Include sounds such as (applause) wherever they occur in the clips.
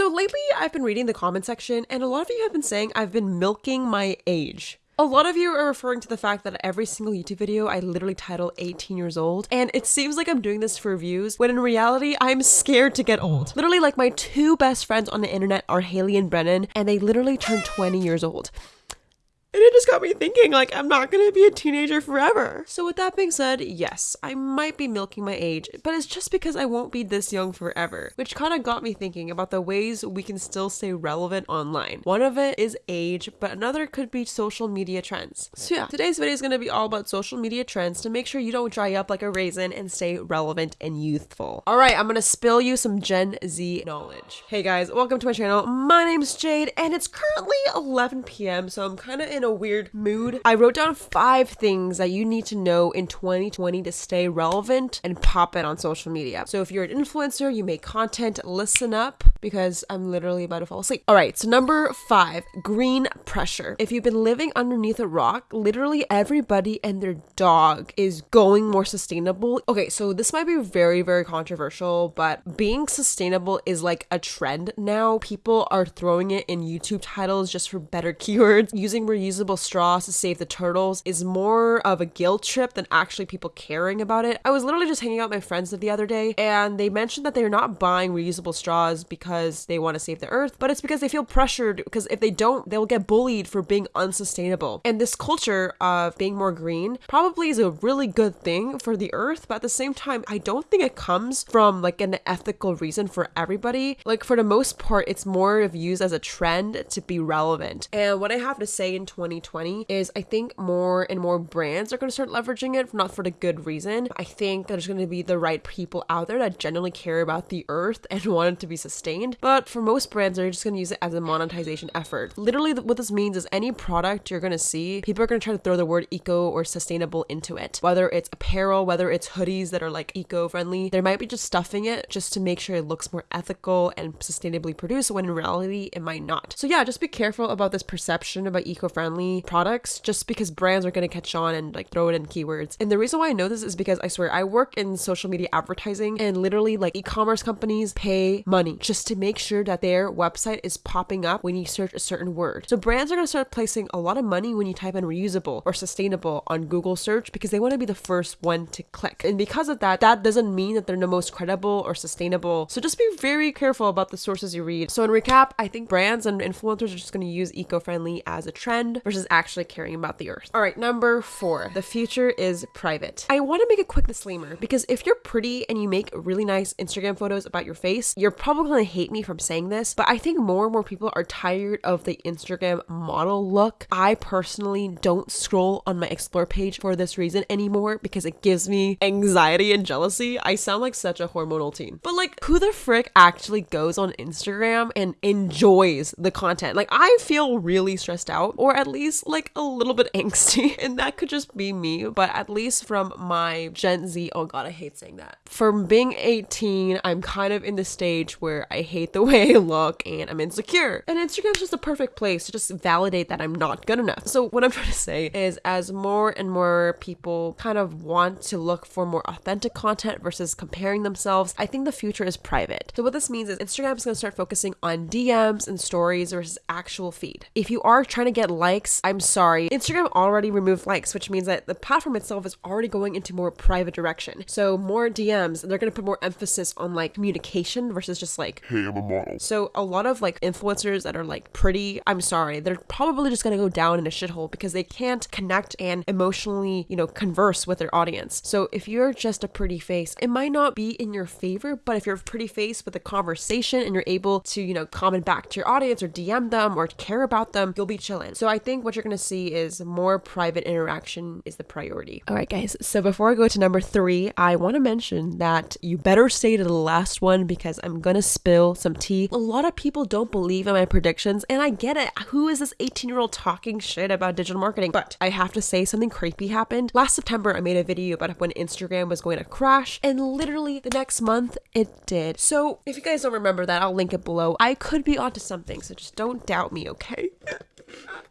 So lately, I've been reading the comment section, and a lot of you have been saying I've been milking my age. A lot of you are referring to the fact that every single YouTube video I literally title 18 years old, and it seems like I'm doing this for views, when in reality, I'm scared to get old. Literally, like my two best friends on the internet are Haley and Brennan, and they literally turned 20 years old. And it just got me thinking, like, I'm not gonna be a teenager forever. So, with that being said, yes, I might be milking my age, but it's just because I won't be this young forever, which kind of got me thinking about the ways we can still stay relevant online. One of it is age, but another could be social media trends. So, yeah, today's video is gonna be all about social media trends to make sure you don't dry up like a raisin and stay relevant and youthful. All right, I'm gonna spill you some Gen Z knowledge. Hey guys, welcome to my channel. My name's Jade, and it's currently 11 p.m., so I'm kind of in in a weird mood. I wrote down five things that you need to know in 2020 to stay relevant and pop it on social media. So if you're an influencer, you make content, listen up because I'm literally about to fall asleep. All right, so number five, green pressure. If you've been living underneath a rock, literally everybody and their dog is going more sustainable. Okay, so this might be very, very controversial, but being sustainable is like a trend now. People are throwing it in YouTube titles just for better (laughs) keywords, using reusable straws to save the turtles is more of a guilt trip than actually people caring about it. I was literally just hanging out with my friends the other day and they mentioned that they're not buying reusable straws because they want to save the earth, but it's because they feel pressured because if they don't, they'll get bullied for being unsustainable. And this culture of being more green probably is a really good thing for the earth, but at the same time, I don't think it comes from like an ethical reason for everybody. Like for the most part, it's more of used as a trend to be relevant. And what I have to say in 2020 is I think more and more brands are going to start leveraging it, not for the good reason. I think there's going to be the right people out there that genuinely care about the earth and (laughs) want it to be sustained. But for most brands, they're just going to use it as a monetization effort. Literally, what this means is any product you're going to see, people are going to try to throw the word eco or sustainable into it. Whether it's apparel, whether it's hoodies that are like eco friendly, they might be just stuffing it just to make sure it looks more ethical and sustainably produced when in reality it might not. So, yeah, just be careful about this perception about eco friendly friendly products just because brands are going to catch on and like throw it in keywords. And the reason why I know this is because I swear I work in social media advertising and literally like e-commerce companies pay money just to make sure that their website is popping up when you search a certain word. So brands are going to start placing a lot of money when you type in reusable or sustainable on Google search because they want to be the first one to click. And because of that, that doesn't mean that they're the most credible or sustainable. So just be very careful about the sources you read. So in recap, I think brands and influencers are just going to use eco-friendly as a trend versus actually caring about the earth. All right, number four, the future is private. I want to make a quick disclaimer because if you're pretty and you make really nice Instagram photos about your face, you're probably going to hate me from saying this, but I think more and more people are tired of the Instagram model look. I personally don't scroll on my explore page for this reason anymore because it gives me anxiety and jealousy. I sound like such a hormonal teen. But like, who the frick actually goes on Instagram and enjoys the content? Like, I feel really stressed out, or at least like a little bit (laughs) angsty. And that could just be me, but at least from my Gen Z, oh god, I hate saying that. From being 18, I'm kind of in the stage where I hate the (laughs) way I look and I'm insecure. And Instagram's just a perfect place to just validate that I'm not good enough. So, what I'm (laughs) trying to say is, as more and more people kind of want to look for more authentic content versus comparing themselves, I think the future is private. So, what this means is Instagram is going to start focusing on DMs and stories versus actual feed. If you are trying to get likes, I'm sorry. Instagram already removed likes, which means that the platform itself is already going into more private direction. So more DMs, they're going to put more emphasis on like communication versus just like, hey, I'm a model. So a lot of like influencers that are like pretty, I'm sorry, they're probably just to go down in a shithole because they can't connect and emotionally, you know, converse with their audience. So if you're just a pretty face, it might not be in your favor, but if you're a pretty face with a conversation and you're able to, you know, comment back to your audience or DM them or care about them, you'll be chilling. So I think what you're to see is more private interaction is the priority. All right, guys. So before I go to number three, I want to mention that you better stay to the last one because I'm going to some tea. A lot of people don't believe in my predictions, and I get it. Who is this 18 year old talking shit about digital marketing? But I have to say something creepy happened. Last September, I made a video about when Instagram was going to crash, and literally the next month, it did. So if you guys don't remember that, I'll link it below. I could be onto something, so just don't doubt me, okay? (laughs)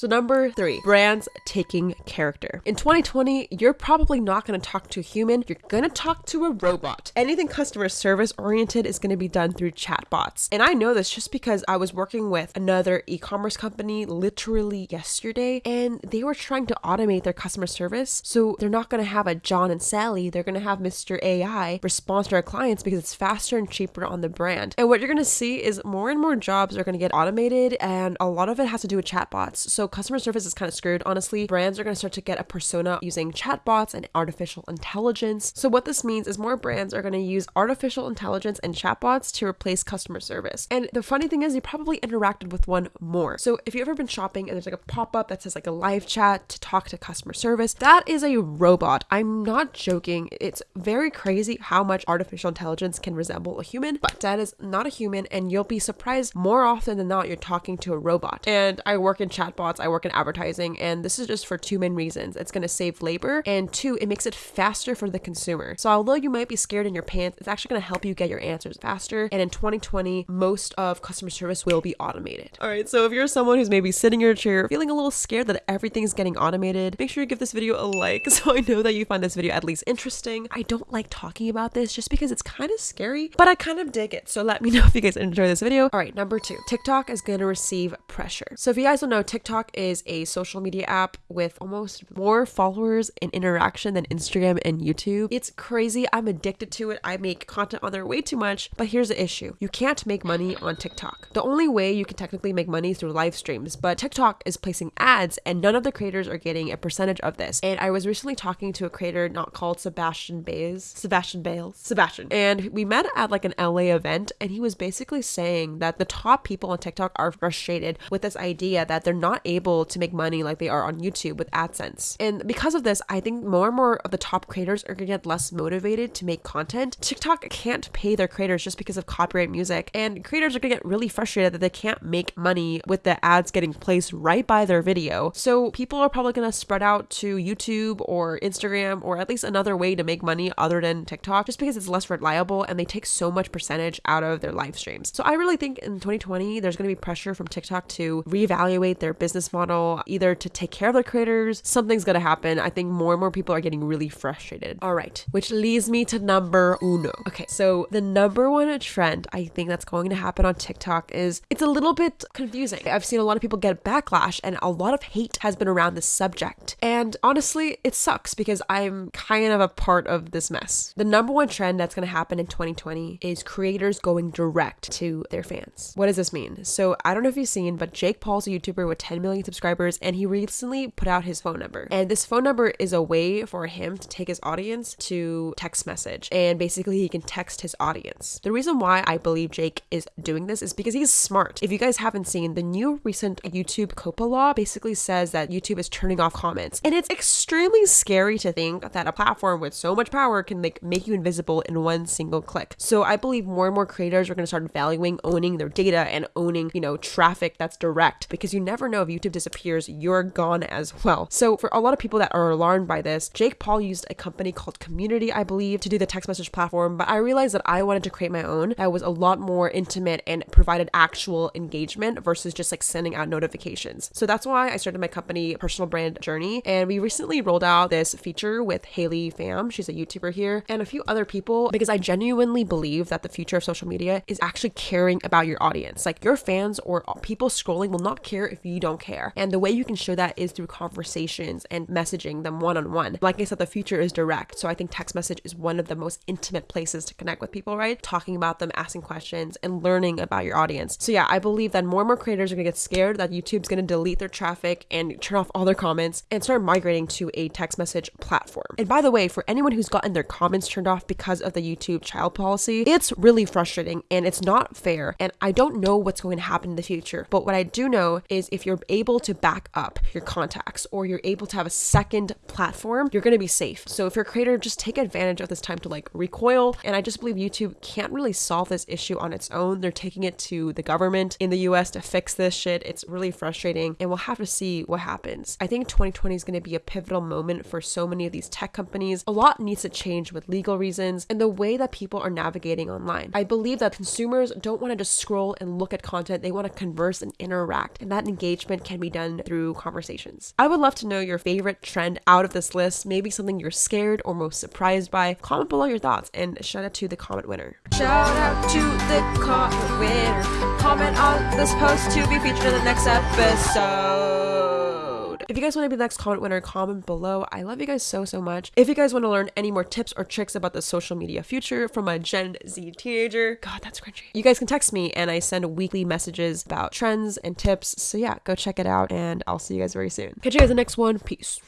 So, number three, brands taking character. In 2020, you're probably not going to talk to a human, you're going to talk to a robot. Anything customer service oriented is going to be done through chatbots. And I know this just because I was working with another e commerce company literally yesterday, and they were trying to automate their customer service. So, they're not going to have a John and Sally, they're going to have Mr. AI respond to our clients because it's faster and cheaper on the brand. And what you're going to see is more and more jobs are going to get automated, and a lot of it has to do with chatbots. So customer service is kind of screwed, honestly. Brands are going to start to get a persona using chatbots and artificial intelligence. So what this means is more brands are going to use artificial intelligence and chatbots to replace customer service. And the funny thing is, you probably interacted with one more. So if you've ever been shopping and there's like a pop up that says like a live chat to talk to customer service, that is a robot. I'm not joking. It's very crazy how much artificial intelligence can resemble a human, but that is not a human, and you'll be surprised more often than not you're talking to a robot. And I work in chatbots, I work in advertising, and this is just for two main reasons. It's going to save labor, and two, it makes it faster for the consumer. So although you might be scared in your pants, it's actually going to help you get your answers faster. And in 2020, most of customer service will be automated. All right, so if you're someone who's maybe sitting in your chair feeling a little scared that everything's getting automated, make sure you give this video a like (laughs) so I know that you find this video at least interesting. I don't like talking about this just because it's kind of scary, but I kind of dig it. So let me (laughs) know if you guys enjoy this video. All right, number two, TikTok is going to receive pressure. So if you guys don't know, TikTok is a social media app with almost more followers and interaction than Instagram and YouTube. It's crazy. I'm addicted to it. I make content on there way too much, but here's the issue. You can't make money on TikTok. The only way you can technically make money through live streams, but TikTok is placing ads and none of the creators are getting a percentage of this. And I was recently talking to a creator not called Sebastian Bays, Sebastian Bales, Sebastian, and we met at like an LA event and he was basically saying that the top people on TikTok are frustrated with this idea that they're not able to make money like they are on YouTube with AdSense. And because of this, I think more and more of the top creators are gonna get less motivated to make content. TikTok can't pay their creators just because of copyright music, and creators are gonna get really frustrated that they can't make money with the ads getting placed right by their video. So people are probably gonna spread out to YouTube or Instagram or at least another way to make money other than TikTok just because it's less reliable and they take so much percentage out of their live streams. So I really think in 2020 there's gonna be pressure from TikTok to reevaluate their business model, either to take care of their creators, something's gonna happen. I think more and more people are getting really frustrated. All right, which leads me to number uno. Okay, so the number one trend I think that's going to happen on TikTok is it's a little bit confusing. I've seen a lot of people get backlash and a lot of hate has been around this subject. And honestly, it sucks because I'm kind of a part of this mess. The number one trend that's going to happen in 2020 is creators going direct to their fans. What does this mean? So I don't know if you've seen, but Jake Paul's a YouTuber with 10 million subscribers and he recently put out his phone number. And this phone number is a way for him to take his audience to text message and basically he can text his audience. The reason why I believe Jake is doing this is because he's smart. If you guys haven't seen, the new recent YouTube COPPA law basically says that YouTube is turning off comments. And it's extremely scary to think that a platform with so much power can like make you invisible in one single click. So I believe more and more creators are going to start valuing owning their data and owning, you know, traffic that's direct because you never know if YouTube disappears, you're gone as well. So for a lot of people that are alarmed by this, Jake Paul used a company called Community, I believe, to do the text message platform, but I realized that I wanted to create my own that was a lot more intimate and provided actual engagement versus just like sending out notifications. So that's why I started my company Personal Brand Journey and we recently rolled out this feature with Haley Pham, she's a YouTuber here, and a few other people because I genuinely believe that the future of social media is actually caring about your audience. Like your fans or people scrolling will not care if you don't care. And the way you can show that is through conversations and messaging them one on one. Like I said, the future is direct. So I think text message is one of the most intimate places to connect with people, right? Talking about them, asking questions, and learning about your audience. So yeah, I believe that more and more creators are gonna get scared that YouTube's gonna delete their traffic and turn off all their comments and start migrating to a text message platform. And by the way, for anyone who's gotten their comments turned off because of the YouTube child policy, it's really frustrating and it's not fair. And I don't know what's going to happen in the future. But what I do know is if you're able to back up your contacts or you're able to have a second platform, you're going to be safe. So if you're a creator, just take advantage of this time to like recoil. And I just believe YouTube can't really solve this issue on its own. They're taking it to the government in the US to fix this shit. It's really frustrating and we'll have to see what happens. I think 2020 is going to be a pivotal moment for so many of these tech companies. A lot needs to change with legal reasons and the way that people are navigating online. I believe that consumers don't want to just scroll and look at content, they want to converse and interact, and that engagement can be done through conversations. I would love to know your favorite trend out of this list, maybe something you're scared or most surprised by. Comment below your thoughts and shout out to the comment winner. Shout out to the comment winner. Comment on this post to be featured in the next episode. If you guys want to be the next comment winner, comment below. I love you guys so, so much. If you guys want to learn any more tips or tricks about the social media future from a Gen Z teenager, God, that's cringy. You guys can text me and I send weekly messages about trends and tips. So yeah, go check it out and I'll see you guys very soon. Catch you guys in the next one. Peace.